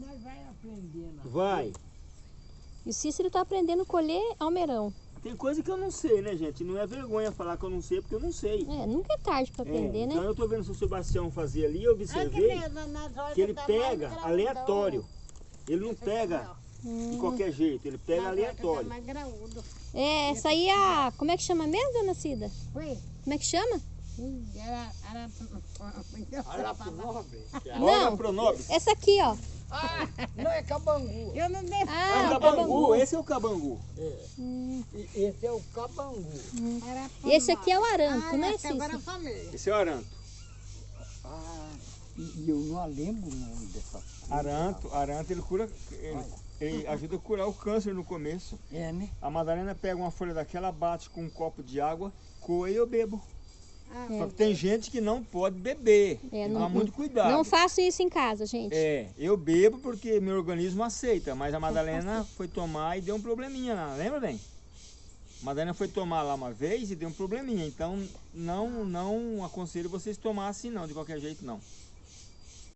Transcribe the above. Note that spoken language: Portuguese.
Mas vai aprendendo. Vai. E o Cícero tá aprendendo a colher almeirão. Tem coisa que eu não sei, né, gente? Não é vergonha falar que eu não sei, porque eu não sei. É, nunca é tarde pra É, aprender, então né? eu tô vendo o seu Sebastião fazer ali, eu observei que ele pega aleatório. Ele não pega de qualquer jeito, ele pega aleatório. mais graúdo. É, essa aí é a... Como é que chama mesmo, dona Cida? Oi? Como é que chama? Era, era... Nobre. Olha Não. Essa aqui, ó. Ah, não é cabangu. Eu não dei... Ah, Ah, o o cabangu, esse é o cabangu. É. Hum. E esse é o cabangu. E esse aqui é o aranto, ah, né, agora eu Cícero? falei. Esse é o aranto. Ah, e, e eu não lembro o nome dessa coisa. Aranto, aranto ele cura, ele, ele ajuda a curar o câncer no começo. É, né? A Madalena pega uma folha daquela, bate com um copo de água, coa e eu bebo. Ah, Só que tem gente que não pode beber. É, não- muito cuidado. Não faço isso em casa, gente. É, eu bebo porque meu organismo aceita, mas a Madalena foi tomar e deu um probleminha lá, lembra bem? A Madalena foi tomar lá uma vez e deu um probleminha, então não, não aconselho vocês tomar assim não, de qualquer jeito não.